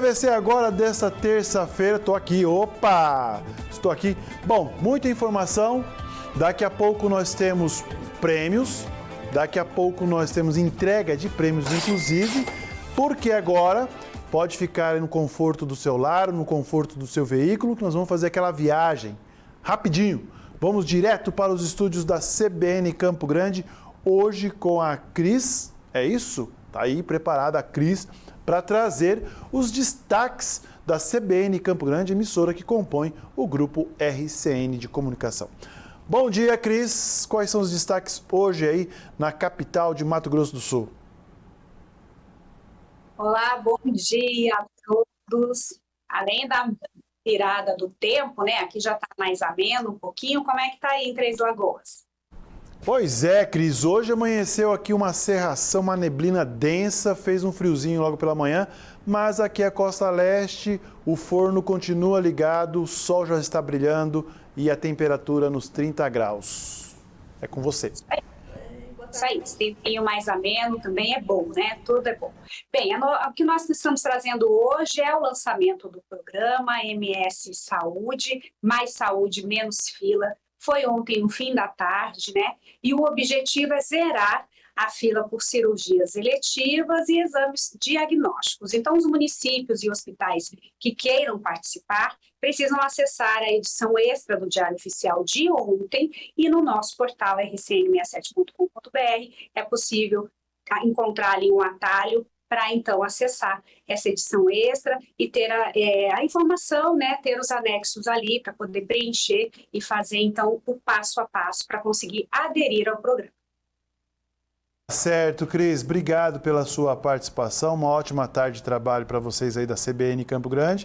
PVC agora desta terça-feira, estou aqui, opa, estou aqui. Bom, muita informação, daqui a pouco nós temos prêmios, daqui a pouco nós temos entrega de prêmios inclusive, porque agora pode ficar no conforto do seu lar, no conforto do seu veículo, que nós vamos fazer aquela viagem. Rapidinho. Vamos direto para os estúdios da CBN Campo Grande, hoje com a Cris, é isso? Tá aí preparada a Cris para trazer os destaques da CBN Campo Grande, emissora que compõe o grupo RCN de comunicação. Bom dia, Cris. Quais são os destaques hoje aí na capital de Mato Grosso do Sul? Olá, bom dia a todos. Além da virada do tempo, né? Aqui já está mais ameno um pouquinho. Como é que está aí em Três Lagoas? Pois é, Cris. Hoje amanheceu aqui uma serração, uma neblina densa, fez um friozinho logo pela manhã, mas aqui é a costa leste, o forno continua ligado, o sol já está brilhando e a temperatura nos 30 graus. É com você. Isso aí, esse tempinho mais ameno também é bom, né? Tudo é bom. Bem, o que nós estamos trazendo hoje é o lançamento do programa MS Saúde, Mais Saúde, Menos Fila, foi ontem no fim da tarde, né? E o objetivo é zerar a fila por cirurgias eletivas e exames diagnósticos. Então, os municípios e hospitais que queiram participar precisam acessar a edição extra do Diário Oficial de ontem e no nosso portal rcn67.com.br é possível encontrar ali um atalho para então acessar essa edição extra e ter a, é, a informação, né, ter os anexos ali para poder preencher e fazer então o passo a passo para conseguir aderir ao programa. Certo, Cris, obrigado pela sua participação, uma ótima tarde de trabalho para vocês aí da CBN Campo Grande